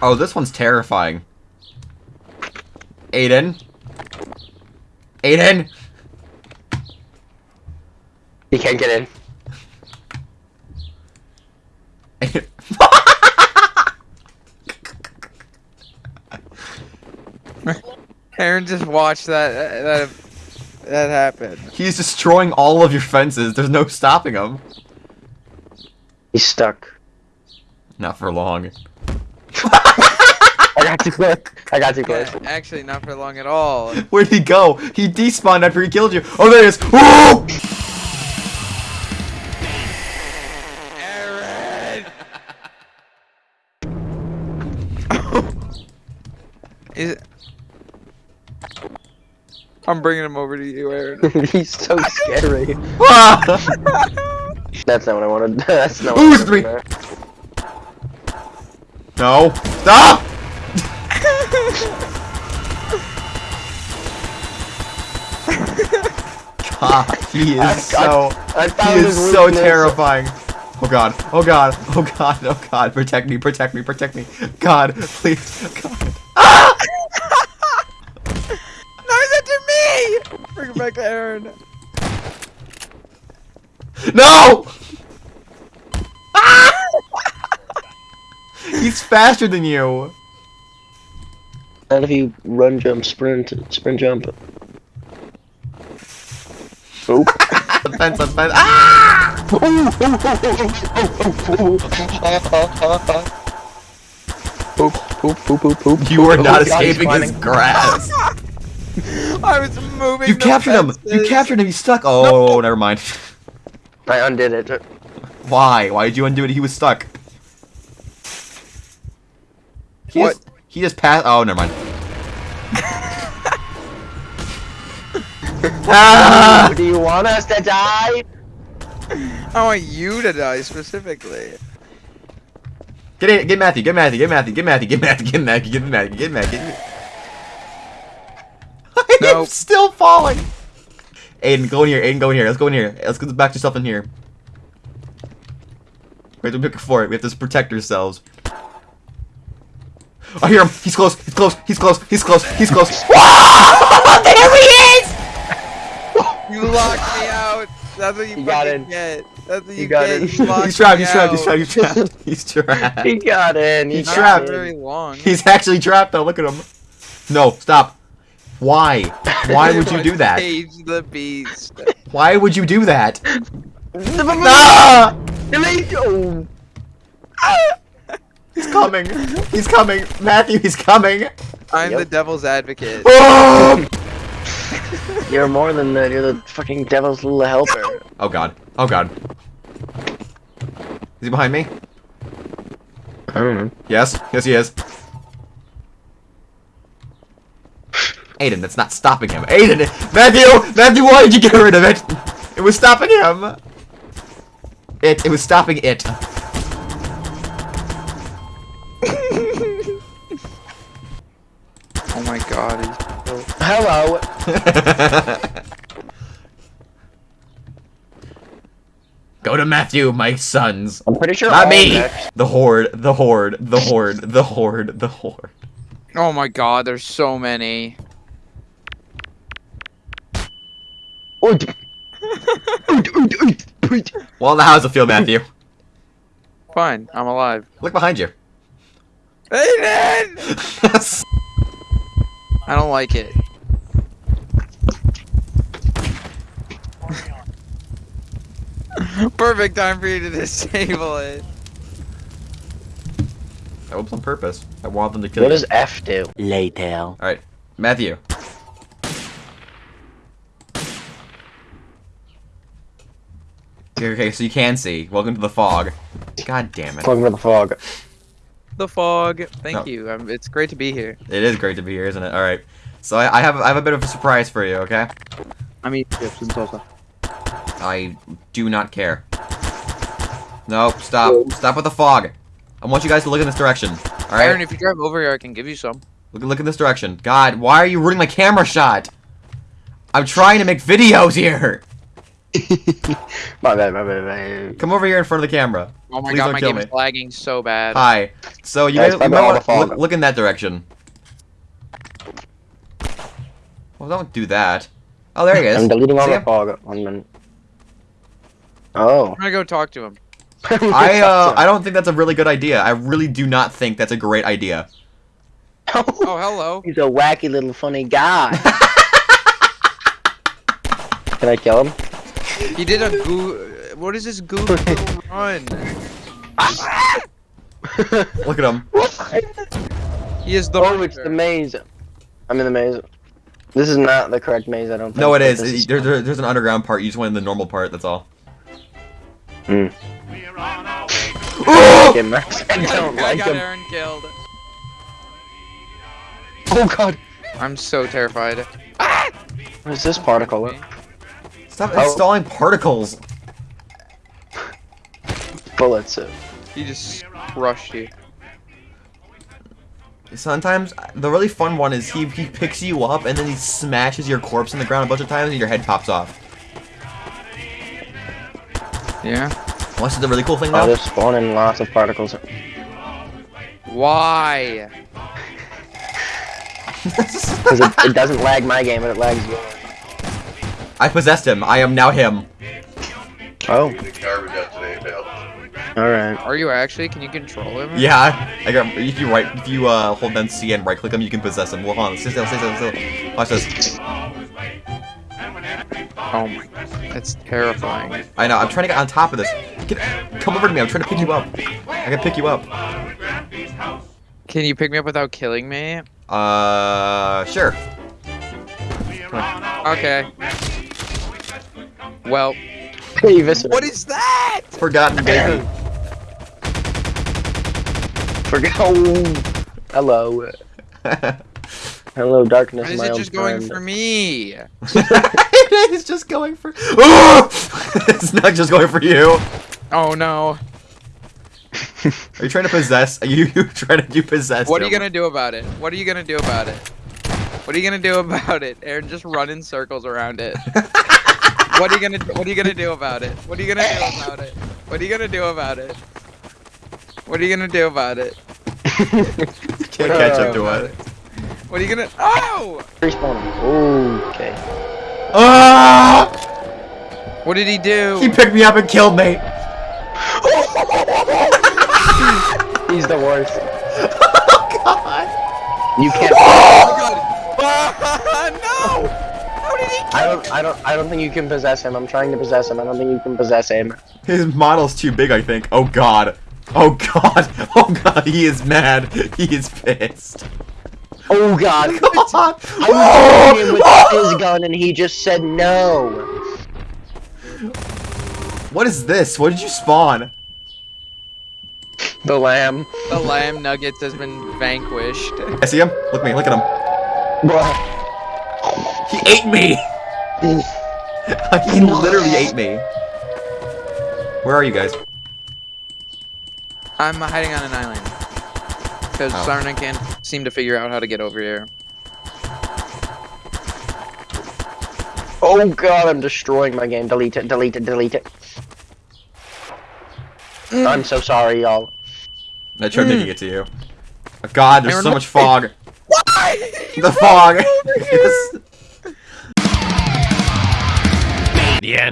Oh, this one's terrifying. Aiden. Aiden. He can't get in. Aaron just watched that that that happen. He's destroying all of your fences. There's no stopping him. He's stuck. Not for long. I got too close. I got too close. Yeah, actually, not for long at all. Where'd he go? He despawned after he killed you. Oh, there he is. Woo! Aaron. Is I'm bringing him over to you, Aaron. He's so scary. Ah! That's not what I wanted. That's not. Ooh, what I it's three. no. Stop! God, he I- is so. I He is his so weakness. terrifying. Oh god. Oh god. Oh god. Oh god. Protect me. Protect me. Protect me. God, please. God. No, he's after me! Bring him back to Aaron. No! Ah! He's faster than you. Not if you run, jump, sprint, sprint, jump. Oop. Offense, offense. Ah! Poop, poop, poop, poop, poop. You are Oh, not God, escaping his grass. I was moving. You the captured him. You captured him. He's stuck. Oh, never mind. I undid it. Why? Why did you undo it? He was stuck. He What? Just, he just passed. Oh, never mind. Ah! Do you want us to die? I want you to die specifically. Get it. Get Matthew. Get Matthew. Get Matthew. Get Matthew. Get Matthew. Get Matthew. Get Matthew. Get Matthew. Get I'm Nope. still falling. Aiden, go in here. Aiden, go in here. Let's go in here. Let's get back yourself in here. We have to pick for it. We have to protect ourselves. I hear him. He's close. He's close. He's close. He's close. He's close. there he is! You locked me out. That's what you, You got fucking in. get. That's what you, You got get. in. You locked He's trapped. He's trapped. He's trapped. He's trapped. He's trapped. He got in. He He's trapped. very long. He's actually trapped though. Look at him. No, stop. Why? Why would you do that? Cage the beast. Why would you do that? Oh. He's coming. He's coming. Matthew, he's coming. I'm Yep. the devil's advocate. Oh! You're more than that. You're the fucking devil's little helper. oh god. Oh god. Is he behind me? I don't know. Yes. Yes, he is. Aiden, that's not stopping him. Aiden! Matthew! Matthew, why did you get rid of it? It was stopping him. It. It was stopping it. Go to Matthew, my sons. I'm pretty sure. Not me. The horde. The horde. The horde. The horde. The horde. Oh my god, there's so many. Well, now how's it feel, Matthew? Fine, I'm alive. Look behind you. Aiden! I don't like it. Perfect time for you to disable it. That was on purpose. I want them to kill What you. does F do? Later. Alright, Matthew. Okay, okay, so you can see. Welcome to the fog. God damn it. Welcome to the fog. The fog. Thank No. you. Um, it's great to be here. It is great to be here, isn't it? Alright. So I, I have I have a bit of a surprise for you, okay? I mean, chips and salsa. I do not care. No, stop. Stop with the fog. I want you guys to look in this direction. Aaron, Alright? if you drive over here, I can give you some. Look, look in this direction. God, why are you ruining my camera shot? I'm trying to make videos here. my bad, my bad, my bad. Come over here in front of the camera. Oh my Please god, my game me. is lagging so bad. Hi. So you Guys, might, you might want to look, look in that direction. Well, don't do that. Oh, there he is. I'm deleting all See the him? fog. One minute. Oh. I'm gonna go talk to him. I uh, I don't think that's a really good idea. I really do not think that's a great idea. Oh, hello. He's a wacky little funny guy. Can I kill him? He did a goo. What is this goo run? Look at him. He is the. oh, it's the maze. I'm in the maze. This is not the correct maze, I don't think. No, it is. but is. this there- there- there's an underground part. You just went in the normal part. That's all. Hmm. Oh! Okay, Max, I don't I like got him. Aaron killed. Oh god. I'm so terrified. What is this particle? Stop Oh. installing particles. Bullets. He just crushed you. Sometimes the really fun one is he he picks you up and then he smashes your corpse in the ground a bunch of times and your head pops off. Yeah. What's the really cool thing Oh, they're spawning lots of particles. Why? Because it, it doesn't lag my game, but it lags yours. I possessed him. I am now him. Oh, garbage out today, alright. Are you actually? Can you control him? Yeah, I got. If you right, if you uh, hold down C and right click him, you can possess him. Well, hold on, stay still, stay still, stay still. Watch this. Oh my. That's terrifying. I know. I'm trying to get on top of this. Get, come over to me. I'm trying to pick you up. I can pick you up. Can you pick me up without killing me? Uh, sure. Okay. Well, Hey, what is that? Forgotten baby. Forget. Oh, hello. Hello, darkness, Why is it old just going for me? it is just going for. Oh! it's not just going for you. Oh no. Are you trying to possess? Are you trying to do possess? What are you gonna do about it? What are you gonna do about it? What are you gonna do about it? Aaron, just run in circles around it. What are you gonna What are you gonna do about it? What are you gonna do about it? What are you gonna do about it? What are you gonna do about it? Can't catch up to oh, it. What are you gonna? Oh! Respawning. Okay. Ah! What did he do? He picked me up and killed me. He's the worst. Oh God. You can't. Oh my god! no! How did he? I don't. I don't. I don't think you can possess him. I'm trying to possess him. I don't think you can possess him. His model's too big, I think. Oh God. Oh God. Oh God. He is mad. He is pissed. Oh God. God. I was oh! shooting him with his gun, and he just said no. What is this? What did you spawn? The lamb. The lamb nuggets has been vanquished. I see him. Look at me. Look at him. Bruh. He ate me. he literally ate me. Where are you guys? I'm hiding on an island. Because Oh. Sarna can't seem to figure out how to get over here. Oh God, I'm destroying my game. Delete it. Delete it. Delete it. Mm. I'm so sorry, y'all. I tried making mm. it to you. Oh, God, there's Aaron, so much fog. Why? The fog. The end.